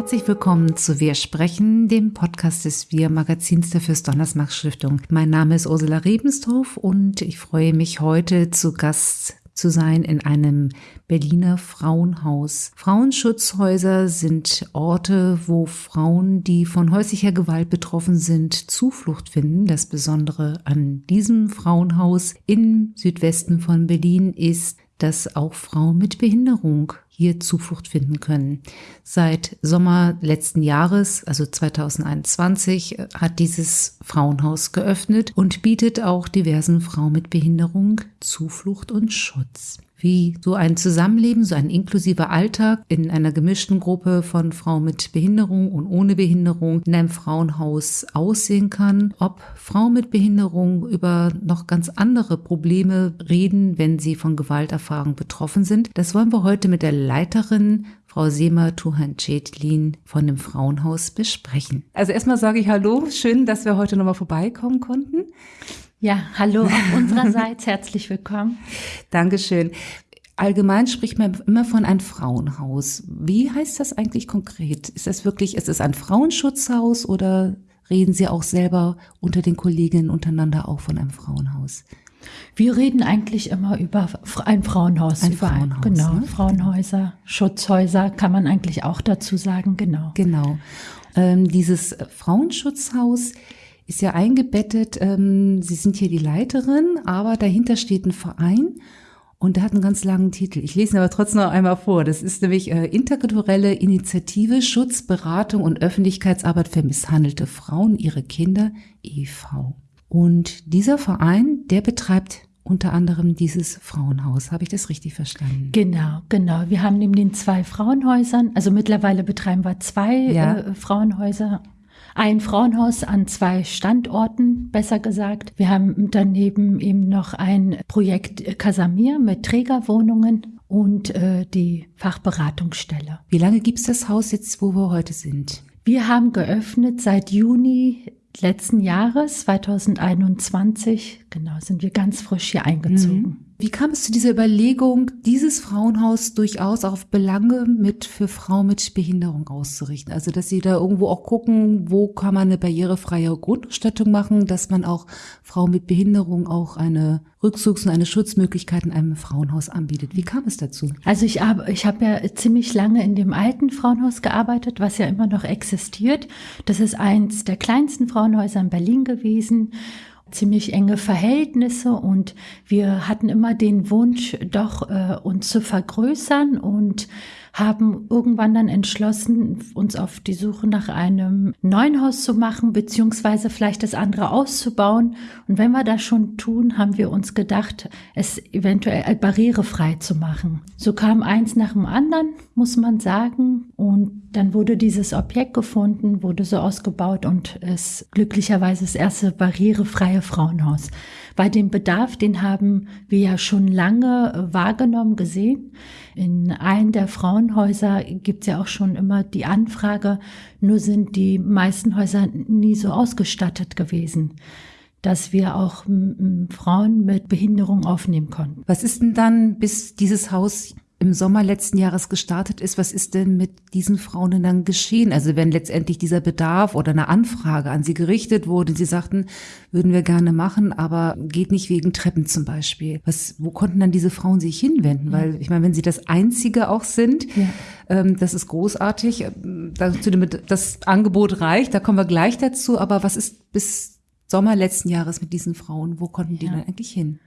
Herzlich willkommen zu Wir sprechen, dem Podcast des Wir Magazins der Fürst Donnersmarck Stiftung. Mein Name ist Ursula Rebenstorf und ich freue mich heute zu Gast zu sein in einem Berliner Frauenhaus. Frauenschutzhäuser sind Orte, wo Frauen, die von häuslicher Gewalt betroffen sind, Zuflucht finden. Das Besondere an diesem Frauenhaus im Südwesten von Berlin ist, dass auch Frauen mit Behinderung hier Zuflucht finden können. Seit Sommer letzten Jahres, also 2021, hat dieses Frauenhaus geöffnet und bietet auch diversen Frauen mit Behinderung Zuflucht und Schutz wie so ein Zusammenleben, so ein inklusiver Alltag in einer gemischten Gruppe von Frauen mit Behinderung und ohne Behinderung in einem Frauenhaus aussehen kann, ob Frauen mit Behinderung über noch ganz andere Probleme reden, wenn sie von Gewalterfahrung betroffen sind. Das wollen wir heute mit der Leiterin Frau Sema Tuhan-Cetlin von dem Frauenhaus besprechen. Also erstmal sage ich Hallo, schön, dass wir heute nochmal vorbeikommen konnten. Ja, hallo auch unsererseits, herzlich willkommen. Dankeschön. Allgemein spricht man immer von einem Frauenhaus. Wie heißt das eigentlich konkret? Ist das wirklich, ist es ein Frauenschutzhaus oder reden Sie auch selber unter den Kolleginnen untereinander auch von einem Frauenhaus? Wir reden eigentlich immer über ein Frauenhaus. Ein Frauenhaus. Genau, ne? Frauenhäuser, Schutzhäuser kann man eigentlich auch dazu sagen, genau. Genau. Ähm, dieses Frauenschutzhaus, ist ja eingebettet, ähm, Sie sind hier die Leiterin, aber dahinter steht ein Verein und der hat einen ganz langen Titel. Ich lese ihn aber trotzdem noch einmal vor. Das ist nämlich äh, Interkulturelle Initiative Schutz, Beratung und Öffentlichkeitsarbeit für misshandelte Frauen, ihre Kinder, e.V. Und dieser Verein, der betreibt unter anderem dieses Frauenhaus. Habe ich das richtig verstanden? Genau, genau. Wir haben neben den zwei Frauenhäusern, also mittlerweile betreiben wir zwei ja. äh, Frauenhäuser ein Frauenhaus an zwei Standorten, besser gesagt. Wir haben daneben eben noch ein Projekt Casamir mit Trägerwohnungen und äh, die Fachberatungsstelle. Wie lange gibt es das Haus jetzt, wo wir heute sind? Wir haben geöffnet seit Juni letzten Jahres, 2021. Genau, sind wir ganz frisch hier eingezogen. Mhm. Wie kam es zu dieser Überlegung, dieses Frauenhaus durchaus auf Belange mit für Frauen mit Behinderung auszurichten? Also, dass Sie da irgendwo auch gucken, wo kann man eine barrierefreie Grundstattung machen, dass man auch Frauen mit Behinderung auch eine Rückzugs- und eine Schutzmöglichkeit in einem Frauenhaus anbietet. Wie kam es dazu? Also ich habe ich hab ja ziemlich lange in dem alten Frauenhaus gearbeitet, was ja immer noch existiert. Das ist eins der kleinsten Frauenhäuser in Berlin gewesen ziemlich enge Verhältnisse und wir hatten immer den Wunsch, doch äh, uns zu vergrößern und haben irgendwann dann entschlossen, uns auf die Suche nach einem neuen Haus zu machen, beziehungsweise vielleicht das andere auszubauen. Und wenn wir das schon tun, haben wir uns gedacht, es eventuell barrierefrei zu machen. So kam eins nach dem anderen, muss man sagen. Und dann wurde dieses Objekt gefunden, wurde so ausgebaut und es glücklicherweise das erste barrierefreie Frauenhaus. Bei dem Bedarf, den haben wir ja schon lange wahrgenommen, gesehen. In einem der Frauenhäuser gibt es ja auch schon immer die Anfrage, nur sind die meisten Häuser nie so ausgestattet gewesen dass wir auch Frauen mit Behinderung aufnehmen konnten. Was ist denn dann, bis dieses Haus im Sommer letzten Jahres gestartet ist, was ist denn mit diesen Frauen denn dann geschehen? Also wenn letztendlich dieser Bedarf oder eine Anfrage an sie gerichtet wurde, sie sagten, würden wir gerne machen, aber geht nicht wegen Treppen zum Beispiel. Was, wo konnten dann diese Frauen sich hinwenden? Weil ich meine, wenn sie das Einzige auch sind, ja. ähm, das ist großartig. Dazu das Angebot reicht, da kommen wir gleich dazu. Aber was ist bis Sommer letzten Jahres mit diesen Frauen? Wo konnten die ja. dann eigentlich hin?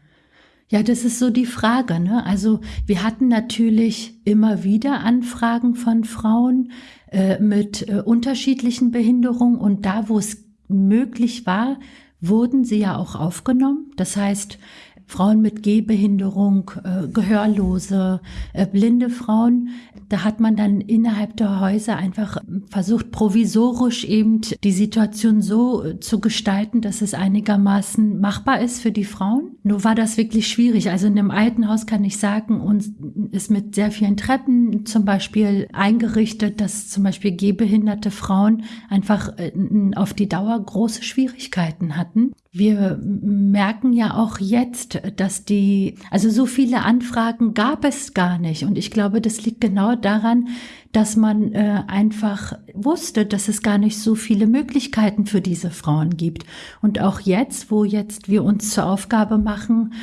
Ja, das ist so die Frage. Ne? Also wir hatten natürlich immer wieder Anfragen von Frauen äh, mit äh, unterschiedlichen Behinderungen und da, wo es möglich war, wurden sie ja auch aufgenommen. Das heißt, Frauen mit Gehbehinderung, äh, Gehörlose, äh, blinde Frauen. Da hat man dann innerhalb der Häuser einfach versucht, provisorisch eben die Situation so äh, zu gestalten, dass es einigermaßen machbar ist für die Frauen. Nur war das wirklich schwierig. Also in einem alten Haus kann ich sagen, uns ist mit sehr vielen Treppen zum Beispiel eingerichtet, dass zum Beispiel gehbehinderte Frauen einfach äh, auf die Dauer große Schwierigkeiten hatten Wir merken ja auch jetzt, dass die, also so viele Anfragen gab es gar nicht. Und ich glaube, das liegt genau daran, dass man äh, einfach wusste, dass es gar nicht so viele Möglichkeiten für diese Frauen gibt. Und auch jetzt, wo jetzt wir uns zur Aufgabe machen,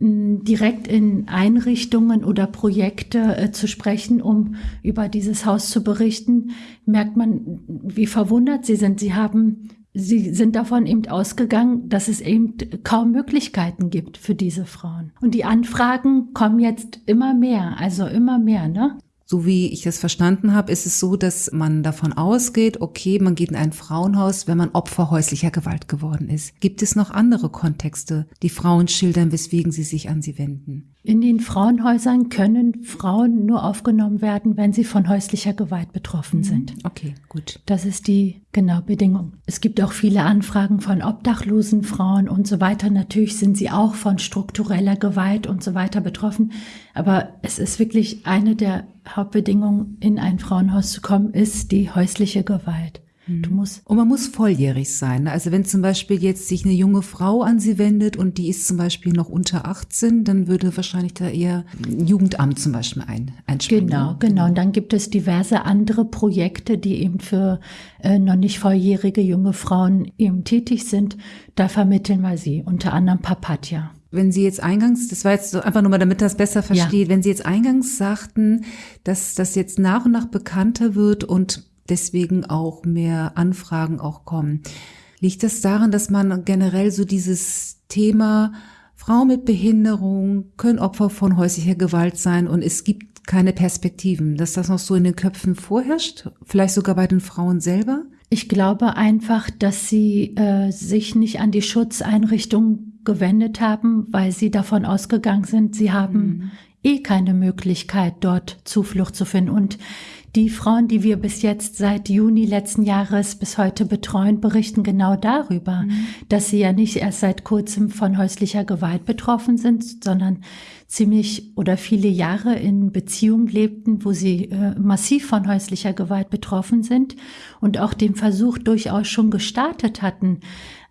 direkt in Einrichtungen oder Projekte äh, zu sprechen, um über dieses Haus zu berichten, merkt man, wie verwundert sie sind. Sie haben Sie sind davon eben ausgegangen, dass es eben kaum Möglichkeiten gibt für diese Frauen. Und die Anfragen kommen jetzt immer mehr, also immer mehr, ne? So wie ich das verstanden habe, ist es so, dass man davon ausgeht, okay, man geht in ein Frauenhaus, wenn man Opfer häuslicher Gewalt geworden ist. Gibt es noch andere Kontexte, die Frauen schildern, weswegen sie sich an sie wenden? In den Frauenhäusern können Frauen nur aufgenommen werden, wenn sie von häuslicher Gewalt betroffen mhm. sind. Okay, gut. Das ist die genau Bedingung. Es gibt auch viele Anfragen von obdachlosen Frauen und so weiter. Natürlich sind sie auch von struktureller Gewalt und so weiter betroffen. Aber es ist wirklich eine der Hauptbedingungen, in ein Frauenhaus zu kommen, ist die häusliche Gewalt. Du mhm. musst und man muss volljährig sein. Also wenn zum Beispiel jetzt sich eine junge Frau an sie wendet und die ist zum Beispiel noch unter 18, dann würde wahrscheinlich da eher Jugendamt zum Beispiel ein, einspringen. Genau, genau. Und dann gibt es diverse andere Projekte, die eben für äh, noch nicht volljährige junge Frauen eben tätig sind. Da vermitteln wir sie, unter anderem Papatja. Wenn Sie jetzt eingangs, das war jetzt so einfach nur mal, damit das besser versteht, ja. wenn Sie jetzt eingangs sagten, dass das jetzt nach und nach bekannter wird und deswegen auch mehr Anfragen auch kommen. Liegt das daran, dass man generell so dieses Thema Frau mit Behinderung können Opfer von häuslicher Gewalt sein und es gibt keine Perspektiven, dass das noch so in den Köpfen vorherrscht, vielleicht sogar bei den Frauen selber? Ich glaube einfach, dass sie äh, sich nicht an die Schutzeinrichtung gewendet haben, weil sie davon ausgegangen sind, sie haben mhm. eh keine Möglichkeit, dort Zuflucht zu finden. Und die Frauen, die wir bis jetzt seit Juni letzten Jahres bis heute betreuen, berichten genau darüber, mhm. dass sie ja nicht erst seit kurzem von häuslicher Gewalt betroffen sind, sondern ziemlich oder viele Jahre in Beziehungen lebten, wo sie äh, massiv von häuslicher Gewalt betroffen sind und auch den Versuch durchaus schon gestartet hatten,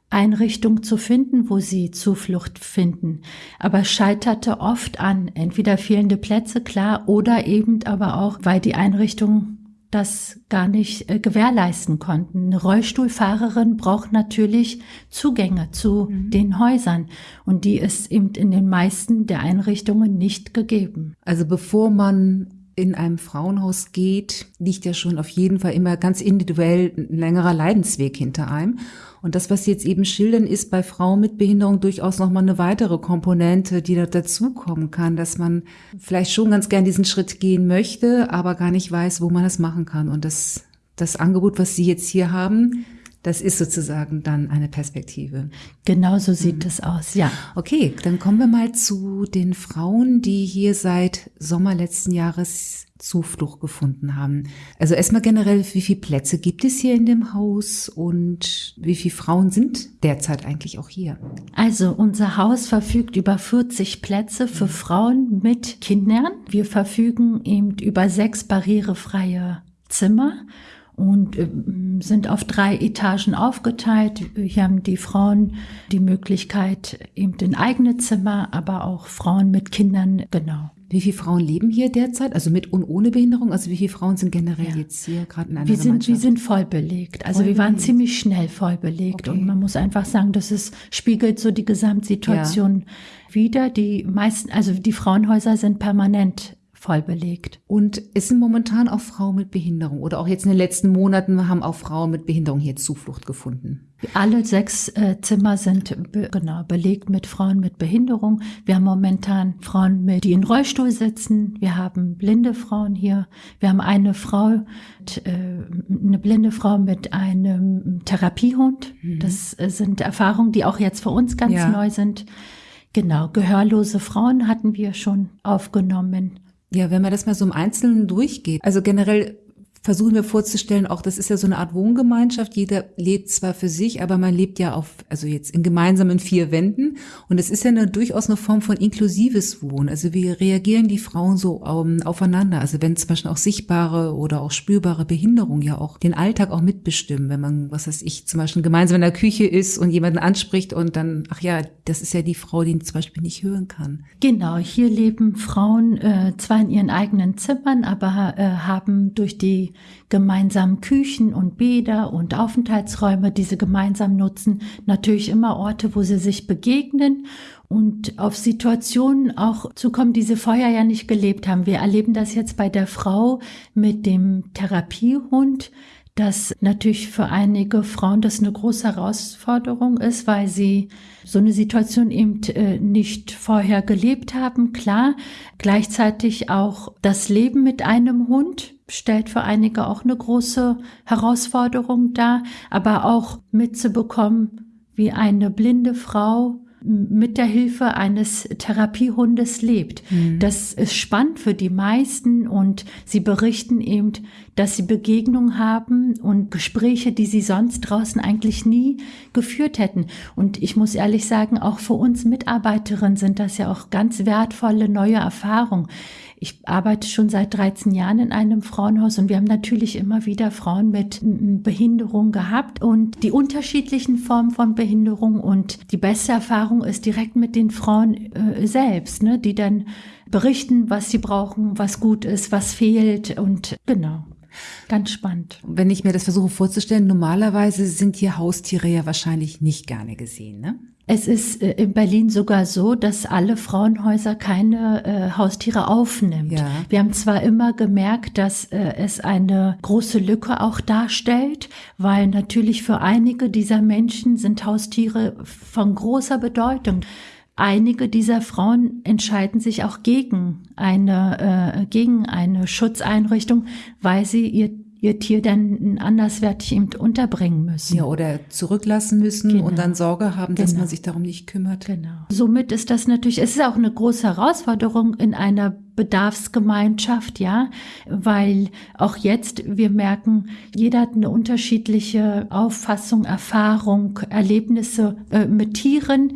Einrichtung zu finden, wo sie Zuflucht finden. Aber scheiterte oft an entweder fehlende Plätze, klar, oder eben aber auch, weil die Einrichtungen das gar nicht äh, gewährleisten konnten. Eine Rollstuhlfahrerin braucht natürlich Zugänge zu mhm. den Häusern und die ist eben in den meisten der Einrichtungen nicht gegeben. Also bevor man in einem Frauenhaus geht, liegt ja schon auf jeden Fall immer ganz individuell ein längerer Leidensweg hinter einem. Und das, was Sie jetzt eben schildern, ist bei Frauen mit Behinderung durchaus nochmal eine weitere Komponente, die da dazukommen kann, dass man vielleicht schon ganz gern diesen Schritt gehen möchte, aber gar nicht weiß, wo man das machen kann. Und das, das Angebot, was Sie jetzt hier haben, das ist sozusagen dann eine Perspektive. Genau so sieht mhm. es aus, ja. Okay, dann kommen wir mal zu den Frauen, die hier seit Sommer letzten Jahres Zuflucht gefunden haben. Also erstmal generell, wie viele Plätze gibt es hier in dem Haus und wie viele Frauen sind derzeit eigentlich auch hier? Also unser Haus verfügt über 40 Plätze für mhm. Frauen mit Kindern. Wir verfügen eben über sechs barrierefreie Zimmer und äh, sind auf drei Etagen aufgeteilt. Hier haben die Frauen die Möglichkeit, eben in eigene Zimmer, aber auch Frauen mit Kindern, genau. Wie viele Frauen leben hier derzeit? Also mit und ohne Behinderung? Also wie viele Frauen sind generell ja. jetzt hier gerade in einer wir sind, Wir sind voll belegt. Also voll wir waren belegt. ziemlich schnell voll belegt. Okay. Und man muss einfach sagen, dass es spiegelt so die Gesamtsituation ja. wieder. Die meisten, also die Frauenhäuser sind permanent voll belegt. Und es sind momentan auch Frauen mit Behinderung oder auch jetzt in den letzten Monaten haben auch Frauen mit Behinderung hier Zuflucht gefunden. Alle sechs äh, Zimmer sind be genau belegt mit Frauen mit Behinderung. Wir haben momentan Frauen, mit, die in Rollstuhl sitzen. Wir haben blinde Frauen hier. Wir haben eine Frau, äh, eine blinde Frau mit einem Therapiehund. Mhm. Das äh, sind Erfahrungen, die auch jetzt für uns ganz ja. neu sind. Genau, gehörlose Frauen hatten wir schon aufgenommen. Ja, wenn man das mal so im Einzelnen durchgeht. Also generell versuchen wir vorzustellen, auch das ist ja so eine Art Wohngemeinschaft. Jeder lebt zwar für sich, aber man lebt ja auf, also jetzt in gemeinsamen vier Wänden. Und es ist ja eine, durchaus eine Form von inklusives Wohnen. Also wie reagieren die Frauen so um, ähm, aufeinander? Also wenn zum Beispiel auch sichtbare oder auch spürbare Behinderungen ja auch den Alltag auch mitbestimmen. Wenn man, was weiß ich, zum Beispiel gemeinsam in der Küche ist und jemanden anspricht und dann, ach ja, das ist ja die Frau, die zum Beispiel nicht hören kann. Genau, hier leben Frauen äh, zwar in ihren eigenen Zimmern, aber äh, haben durch die gemeinsamen Küchen und Bäder und Aufenthaltsräume, die sie gemeinsam nutzen, natürlich immer Orte, wo sie sich begegnen und auf Situationen auch zu kommen, die sie vorher ja nicht gelebt haben. Wir erleben das jetzt bei der Frau mit dem Therapiehund, dass natürlich für einige Frauen das eine große Herausforderung ist, weil sie so eine Situation eben äh, nicht vorher gelebt haben. Klar, gleichzeitig auch das Leben mit einem Hund stellt für einige auch eine große Herausforderung dar, aber auch mitzubekommen, wie eine blinde Frau mit der Hilfe eines Therapiehundes lebt. Mhm. Das ist spannend für die meisten und sie berichten eben, dass sie Begegnungen haben und Gespräche, die sie sonst draußen eigentlich nie geführt hätten. Und ich muss ehrlich sagen, auch für uns Mitarbeiterinnen sind das ja auch ganz wertvolle neue Erfahrungen. Ich arbeite schon seit 13 Jahren in einem Frauenhaus und wir haben natürlich immer wieder Frauen mit Behinderung gehabt und die unterschiedlichen Formen von Behinderung und die beste Erfahrung ist direkt mit den Frauen äh, selbst, ne, die dann berichten, was sie brauchen, was gut ist, was fehlt und genau. Ganz spannend. Wenn ich mir das versuche vorzustellen, normalerweise sind hier Haustiere ja wahrscheinlich nicht gerne gesehen, ne? Es ist äh, in Berlin sogar so, dass alle Frauenhäuser keine äh, Haustiere aufnimmt. Ja. Wir haben zwar immer gemerkt, dass äh, es eine große Lücke auch darstellt, weil natürlich für einige dieser Menschen sind Haustiere von großer Bedeutung. Einige dieser Frauen entscheiden sich auch gegen eine, äh, gegen eine Schutzeinrichtung, weil sie ihr ihr Tier dann anderswertig eben unterbringen müssen. Ja, oder zurücklassen müssen genau. und dann Sorge haben, dass genau. man sich darum nicht kümmert. Genau. Somit ist das natürlich, es ist auch eine große Herausforderung in einer Bedarfsgemeinschaft, ja, weil auch jetzt wir merken, jeder hat eine unterschiedliche Auffassung, Erfahrung, Erlebnisse äh, mit Tieren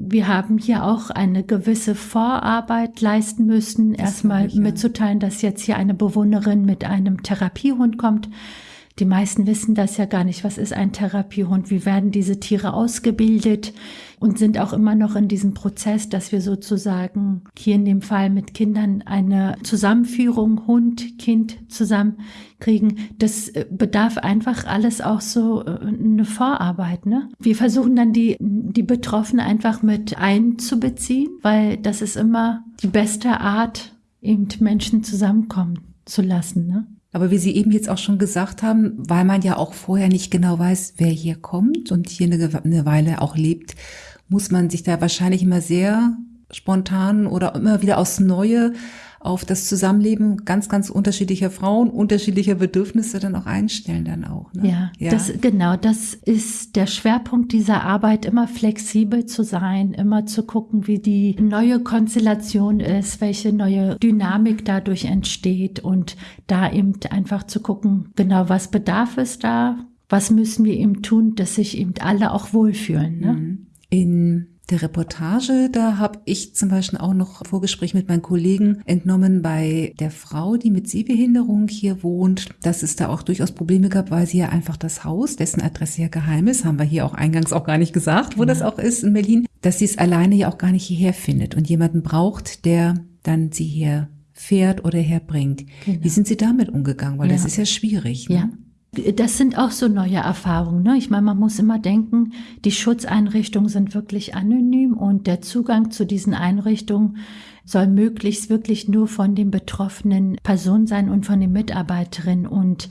wir haben hier auch eine gewisse Vorarbeit leisten müssen, erstmal mitzuteilen, dass jetzt hier eine Bewohnerin mit einem Therapiehund kommt. Die meisten wissen das ja gar nicht. Was ist ein Therapiehund? Wie werden diese Tiere ausgebildet? Und sind auch immer noch in diesem Prozess, dass wir sozusagen hier in dem Fall mit Kindern eine Zusammenführung Hund, Kind zusammenkriegen. Das äh, bedarf einfach alles auch so äh, eine Vorarbeit. Ne? Wir versuchen dann die, die Betroffenen einfach mit einzubeziehen, weil das ist immer die beste Art, eben Menschen zusammenkommen zu lassen. Ne? Aber wie Sie eben jetzt auch schon gesagt haben, weil man ja auch vorher nicht genau weiß, wer hier kommt und hier eine, eine Weile auch lebt, muss man sich da wahrscheinlich immer sehr spontan oder immer wieder aufs Neue auf das Zusammenleben ganz, ganz unterschiedlicher Frauen, unterschiedlicher Bedürfnisse dann auch einstellen dann auch. Ne? Ja, ja. Das, genau, das ist der Schwerpunkt dieser Arbeit, immer flexibel zu sein, immer zu gucken, wie die neue Konstellation ist, welche neue Dynamik dadurch entsteht und da eben einfach zu gucken, genau, was bedarf es da, was müssen wir eben tun, dass sich eben alle auch wohlfühlen. Ne? Mhm. In der Reportage, da habe ich zum Beispiel auch noch Vorgespräch mit meinen Kollegen entnommen bei der Frau, die mit Sehbehinderung hier wohnt, dass es da auch durchaus Probleme gab, weil sie ja einfach das Haus, dessen Adresse ja geheim ist, haben wir hier auch eingangs auch gar nicht gesagt, wo ja. das auch ist in Berlin, dass sie es alleine ja auch gar nicht hierher findet und jemanden braucht, der dann sie hier fährt oder herbringt. Genau. Wie sind Sie damit umgegangen? Weil ja. das ist ja schwierig. Ne? Ja. Das sind auch so neue Erfahrungen. Ne? Ich meine, man muss immer denken, die Schutzeinrichtungen sind wirklich anonym und der Zugang zu diesen Einrichtungen soll möglichst wirklich nur von den betroffenen Personen sein und von den Mitarbeiterinnen. Und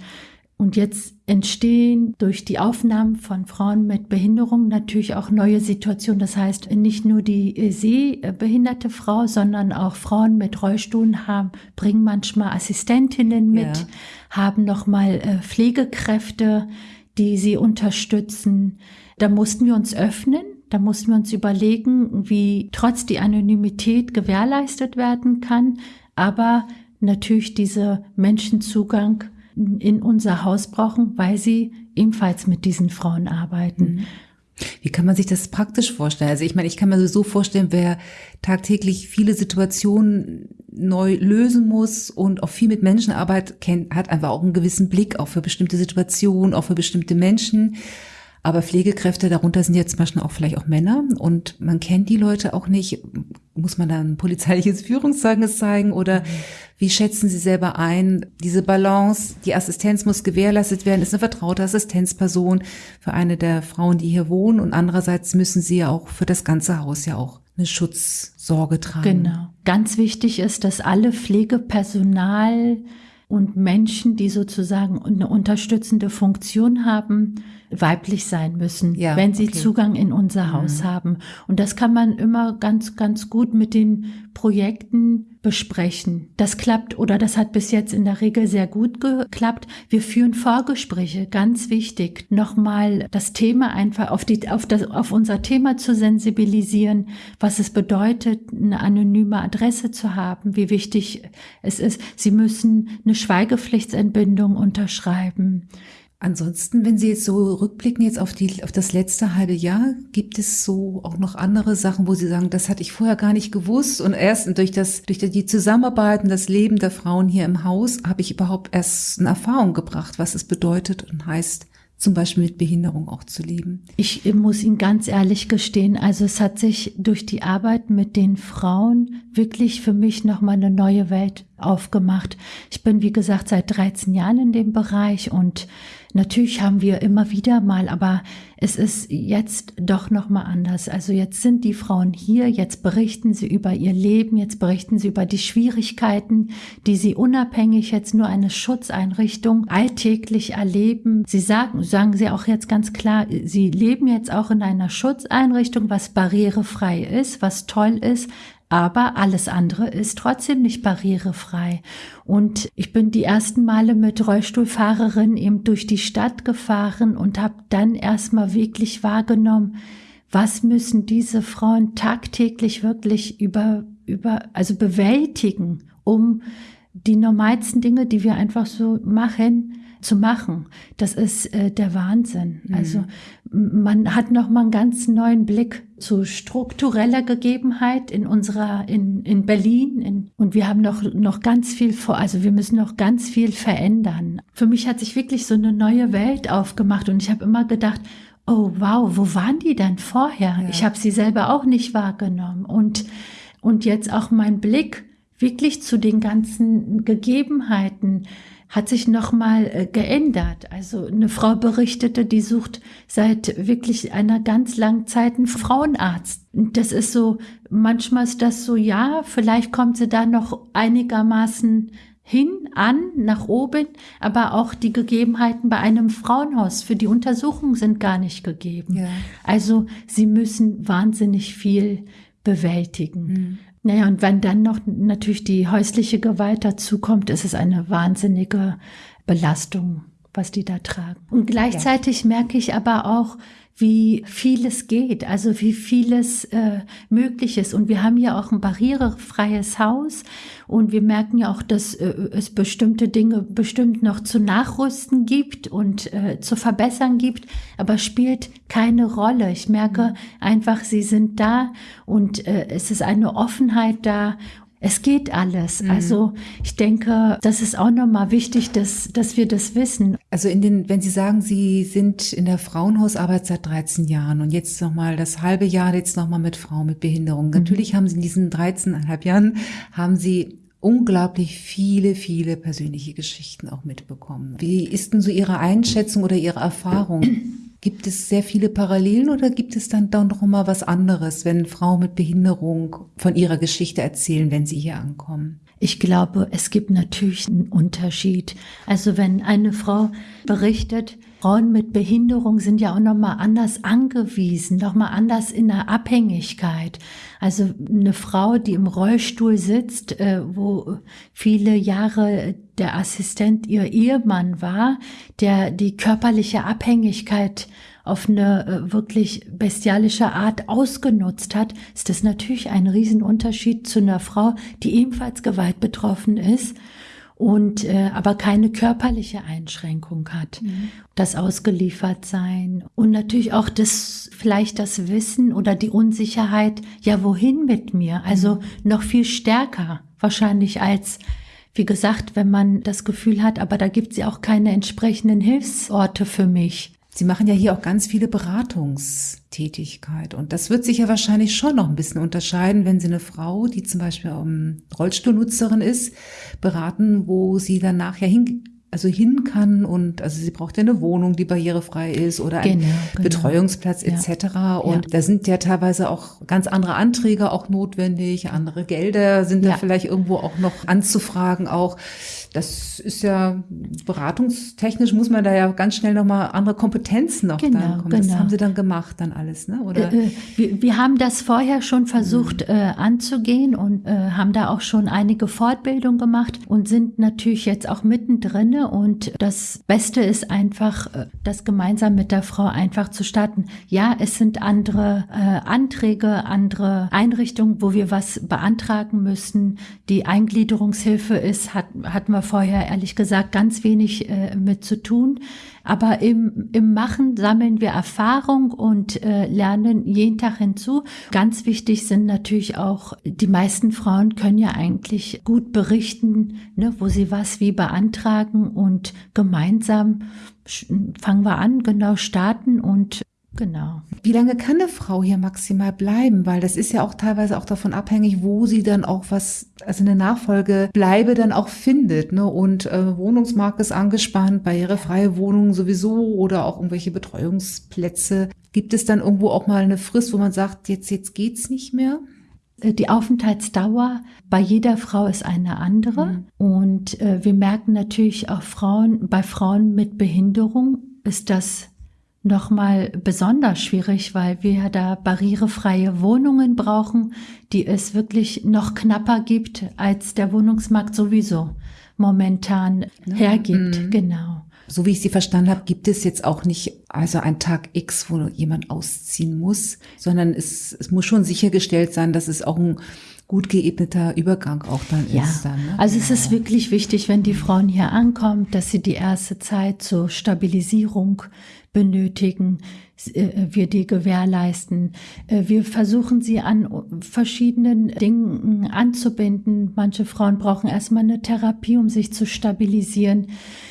und jetzt entstehen durch die Aufnahmen von Frauen mit Behinderung natürlich auch neue Situationen. Das heißt, nicht nur die sehbehinderte Frau, sondern auch Frauen mit Rollstuhlen haben, bringen manchmal Assistentinnen mit, ja. haben nochmal äh, Pflegekräfte, die sie unterstützen. Da mussten wir uns öffnen. Da mussten wir uns überlegen, wie trotz die Anonymität gewährleistet werden kann, aber natürlich diese Menschenzugang in unser Haus brauchen, weil sie ebenfalls mit diesen Frauen arbeiten. Mhm. Wie kann man sich das praktisch vorstellen? Also ich meine, ich kann mir so vorstellen, wer tagtäglich viele Situationen neu lösen muss und auch viel mit Menschenarbeit kennt, hat einfach auch einen gewissen Blick auch für bestimmte Situationen, auch für bestimmte Menschen. Aber Pflegekräfte, darunter sind jetzt manchmal auch vielleicht auch Männer und man kennt die Leute auch nicht. Muss man dann polizeiliches Führungszeugnis zeigen oder mhm. wie schätzen Sie selber ein? Diese Balance, die Assistenz muss gewährleistet werden, ist eine vertraute Assistenzperson für eine der Frauen, die hier wohnen und andererseits müssen Sie ja auch für das ganze Haus ja auch eine Schutzsorge tragen. Genau. Ganz wichtig ist, dass alle Pflegepersonal und Menschen, die sozusagen eine unterstützende Funktion haben, weiblich sein müssen, ja, wenn sie okay. Zugang in unser Haus mhm. haben. Und das kann man immer ganz, ganz gut mit den Projekten besprechen. Das klappt oder das hat bis jetzt in der Regel sehr gut geklappt. Wir führen Vorgespräche, ganz wichtig, nochmal das Thema einfach auf, die, auf, das, auf unser Thema zu sensibilisieren, was es bedeutet, eine anonyme Adresse zu haben, wie wichtig es ist. Sie müssen eine Schweigepflichtsentbindung unterschreiben. Ansonsten, wenn Sie jetzt so rückblicken jetzt auf die, auf das letzte halbe Jahr, gibt es so auch noch andere Sachen, wo Sie sagen, das hatte ich vorher gar nicht gewusst und erst durch das, durch die Zusammenarbeit und das Leben der Frauen hier im Haus habe ich überhaupt erst eine Erfahrung gebracht, was es bedeutet und heißt, zum Beispiel mit Behinderung auch zu leben? Ich muss Ihnen ganz ehrlich gestehen, also es hat sich durch die Arbeit mit den Frauen wirklich für mich nochmal eine neue Welt aufgemacht. Ich bin, wie gesagt, seit 13 Jahren in dem Bereich und Natürlich haben wir immer wieder mal, aber es ist jetzt doch noch mal anders. Also jetzt sind die Frauen hier, jetzt berichten sie über ihr Leben, jetzt berichten sie über die Schwierigkeiten, die sie unabhängig jetzt nur eine Schutzeinrichtung alltäglich erleben. Sie sagen, sagen sie auch jetzt ganz klar, sie leben jetzt auch in einer Schutzeinrichtung, was barrierefrei ist, was toll ist, aber alles andere ist trotzdem nicht barrierefrei. Und ich bin die ersten Male mit Rollstuhlfahrerin eben durch die Stadt gefahren und habe dann erstmal wirklich wahrgenommen, was müssen diese Frauen tagtäglich wirklich über, über, also bewältigen, um die normalsten Dinge, die wir einfach so machen, zu machen. Das ist äh, der Wahnsinn. Mhm. Also man hat noch mal einen ganz neuen Blick zu struktureller Gegebenheit in unserer in in Berlin in, und wir haben noch noch ganz viel vor. Also wir müssen noch ganz viel verändern. Für mich hat sich wirklich so eine neue Welt aufgemacht und ich habe immer gedacht, oh wow, wo waren die denn vorher? Ja. Ich habe sie selber auch nicht wahrgenommen und und jetzt auch mein Blick wirklich zu den ganzen Gegebenheiten hat sich nochmal äh, geändert. Also eine Frau berichtete, die sucht seit wirklich einer ganz langen Zeit einen Frauenarzt. Das ist so, manchmal ist das so, ja, vielleicht kommt sie da noch einigermaßen hin, an, nach oben, aber auch die Gegebenheiten bei einem Frauenhaus für die Untersuchung sind gar nicht gegeben. Ja. Also sie müssen wahnsinnig viel bewältigen. Mhm. Naja, und wenn dann noch natürlich die häusliche Gewalt dazukommt, ist es eine wahnsinnige Belastung, was die da tragen. Und gleichzeitig ja. merke ich aber auch, wie vieles geht, also wie vieles äh, möglich ist. Und wir haben ja auch ein barrierefreies Haus und wir merken ja auch, dass äh, es bestimmte Dinge bestimmt noch zu nachrüsten gibt und äh, zu verbessern gibt, aber spielt keine Rolle. Ich merke einfach, sie sind da und äh, es ist eine Offenheit da es geht alles. Mhm. Also ich denke, das ist auch nochmal wichtig, dass, dass wir das wissen. Also in den, wenn Sie sagen, Sie sind in der Frauenhausarbeit seit 13 Jahren und jetzt nochmal das halbe Jahr jetzt nochmal mit Frauen mit Behinderung. Mhm. Natürlich haben Sie in diesen 13,5 Jahren, haben Sie unglaublich viele, viele persönliche Geschichten auch mitbekommen. Wie ist denn so Ihre Einschätzung oder Ihre Erfahrung? Gibt es sehr viele Parallelen oder gibt es dann doch noch mal was anderes, wenn Frauen mit Behinderung von ihrer Geschichte erzählen, wenn sie hier ankommen? Ich glaube, es gibt natürlich einen Unterschied. Also wenn eine Frau berichtet, Frauen mit Behinderung sind ja auch noch mal anders angewiesen, noch mal anders in der Abhängigkeit. Also eine Frau, die im Rollstuhl sitzt, äh, wo viele Jahre der Assistent ihr Ehemann war, der die körperliche Abhängigkeit auf eine äh, wirklich bestialische Art ausgenutzt hat, ist das natürlich ein Riesenunterschied zu einer Frau, die ebenfalls Gewalt betroffen ist und äh, aber keine körperliche Einschränkung hat. Mhm. Das Ausgeliefertsein und natürlich auch das vielleicht das Wissen oder die Unsicherheit, ja, wohin mit mir? Also mhm. noch viel stärker wahrscheinlich als wie gesagt, wenn man das Gefühl hat, aber da gibt es ja auch keine entsprechenden Hilfsorte für mich. Sie machen ja hier auch ganz viele Beratungstätigkeit. Und das wird sich ja wahrscheinlich schon noch ein bisschen unterscheiden, wenn Sie eine Frau, die zum Beispiel um, Rollstuhlnutzerin ist, beraten, wo Sie dann nachher hin also hin kann und also sie braucht ja eine Wohnung, die barrierefrei ist oder einen genau, genau. Betreuungsplatz etc. Ja. Und ja. da sind ja teilweise auch ganz andere Anträge auch notwendig, andere Gelder sind ja. da vielleicht irgendwo auch noch anzufragen auch das ist ja beratungstechnisch muss man da ja ganz schnell nochmal andere Kompetenzen noch genau, dann kommen. Genau. Das haben Sie dann gemacht dann alles, ne? Oder? Äh, äh, wir, wir, haben das vorher schon versucht mhm. äh, anzugehen und äh, haben da auch schon einige Fortbildungen gemacht und sind natürlich jetzt auch mittendrin. Und das Beste ist einfach, äh, das gemeinsam mit der Frau einfach zu starten. Ja, es sind andere Anträge, andere Einrichtungen, wo wir was beantragen müssen. Die Eingliederungshilfe ist, hat, hatten wir vorher ehrlich gesagt ganz wenig äh, mit zu tun. Aber im, im Machen sammeln wir Erfahrung und äh, lernen jeden Tag hinzu. Ganz wichtig sind natürlich auch, die meisten Frauen können ja eigentlich gut berichten, ne, wo sie was wie beantragen und gemeinsam fangen wir an, genau starten und Genau. Wie lange kann eine Frau hier maximal bleiben? Weil das ist ja auch teilweise auch davon abhängig, wo sie dann auch was, also eine Nachfolge bleibe dann auch findet. Ne? Und äh, Wohnungsmarkt ist angespannt, barrierefreie Wohnungen sowieso oder auch irgendwelche Betreuungsplätze. Gibt es dann irgendwo auch mal eine Frist, wo man sagt, jetzt, jetzt geht's nicht mehr? Äh, die Aufenthaltsdauer bei jeder Frau ist eine andere. Mhm. Und äh, wir merken natürlich auch Frauen, bei Frauen mit Behinderung ist das nochmal besonders schwierig, weil wir da barrierefreie Wohnungen brauchen, die es wirklich noch knapper gibt, als der Wohnungsmarkt sowieso momentan ja. hergibt. Mhm. Genau. So wie ich Sie verstanden habe, gibt es jetzt auch nicht also ein Tag X, wo jemand ausziehen muss, sondern es, es muss schon sichergestellt sein, dass es auch ein gut geebneter Übergang auch dann ja. ist. Dann, ne? Also es ist wirklich wichtig, wenn die Frauen hier ankommen, dass sie die erste Zeit zur Stabilisierung benötigen, äh, wir die gewährleisten. Äh, wir versuchen sie an verschiedenen Dingen anzubinden. Manche Frauen brauchen erstmal eine Therapie, um sich zu stabilisieren.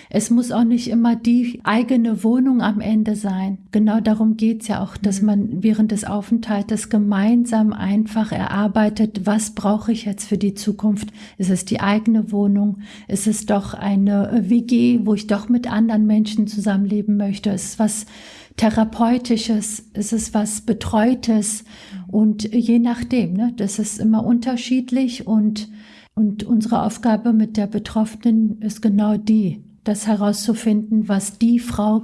Es muss auch nicht immer die eigene Wohnung am Ende sein. Genau darum geht's ja auch, dass mhm. man während des Aufenthaltes gemeinsam einfach erarbeitet, was brauche ich jetzt für die Zukunft? Ist es die eigene Wohnung? Ist es doch eine WG, wo ich doch mit anderen Menschen zusammenleben möchte? Ist es was Therapeutisches? Ist es was Betreutes? Und je nachdem, ne, das ist immer unterschiedlich und und unsere Aufgabe mit der Betroffenen ist genau die, das herauszufinden, was die Frau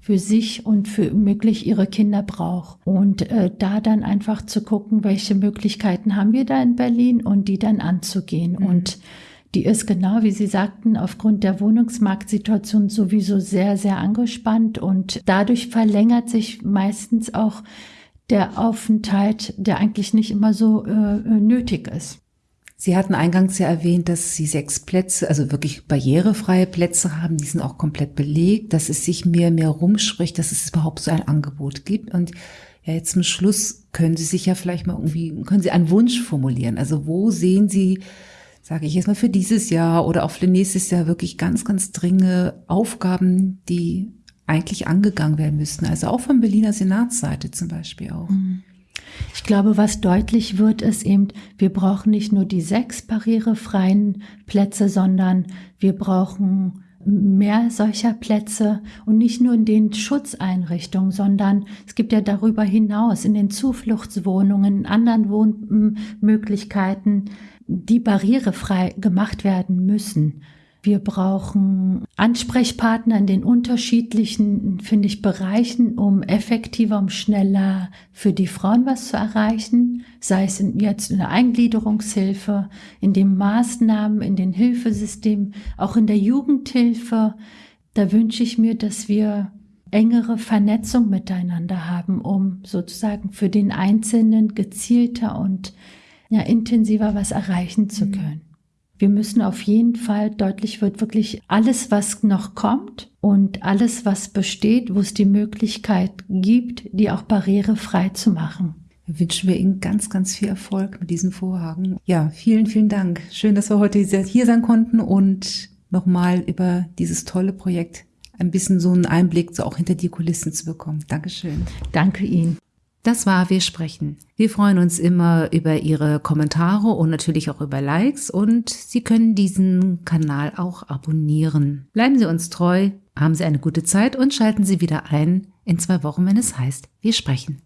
für sich und für möglich ihre Kinder braucht. Und äh, da dann einfach zu gucken, welche Möglichkeiten haben wir da in Berlin und die dann anzugehen. Mhm. Und die ist genau, wie Sie sagten, aufgrund der Wohnungsmarktsituation sowieso sehr, sehr angespannt und dadurch verlängert sich meistens auch der Aufenthalt, der eigentlich nicht immer so äh, nötig ist. Sie hatten eingangs ja erwähnt, dass Sie sechs Plätze, also wirklich barrierefreie Plätze haben. Die sind auch komplett belegt, dass es sich mehr, mehr rumspricht, dass es überhaupt so ein Angebot gibt. Und ja, jetzt zum Schluss können Sie sich ja vielleicht mal irgendwie, können Sie einen Wunsch formulieren? Also wo sehen Sie, sage ich jetzt mal, für dieses Jahr oder auch für nächstes Jahr wirklich ganz, ganz dringende Aufgaben, die eigentlich angegangen werden müssten? Also auch von Berliner Senatsseite zum Beispiel auch. Mhm. Ich glaube, was deutlich wird, ist eben, wir brauchen nicht nur die sechs barrierefreien Plätze, sondern wir brauchen mehr solcher Plätze und nicht nur in den Schutzeinrichtungen, sondern es gibt ja darüber hinaus in den Zufluchtswohnungen, in anderen Wohnmöglichkeiten, die barrierefrei gemacht werden müssen. Wir brauchen Ansprechpartner in den unterschiedlichen, finde ich, Bereichen, um effektiver, um schneller für die Frauen was zu erreichen, sei es in, jetzt in der Eingliederungshilfe, in den Maßnahmen, in den Hilfesystemen, auch in der Jugendhilfe. Da wünsche ich mir, dass wir engere Vernetzung miteinander haben, um sozusagen für den Einzelnen gezielter und ja, intensiver was erreichen zu mhm. können. Wir müssen auf jeden Fall deutlich wird wirklich alles, was noch kommt und alles, was besteht, wo es die Möglichkeit gibt, die auch barrierefrei zu machen. Wünschen wir Ihnen ganz, ganz viel Erfolg mit diesem Vorhaben. Ja, vielen, vielen Dank. Schön, dass wir heute hier sein konnten und nochmal über dieses tolle Projekt ein bisschen so einen Einblick so auch hinter die Kulissen zu bekommen. Dankeschön. Danke Ihnen. Das war Wir sprechen. Wir freuen uns immer über Ihre Kommentare und natürlich auch über Likes und Sie können diesen Kanal auch abonnieren. Bleiben Sie uns treu, haben Sie eine gute Zeit und schalten Sie wieder ein in zwei Wochen, wenn es heißt Wir sprechen.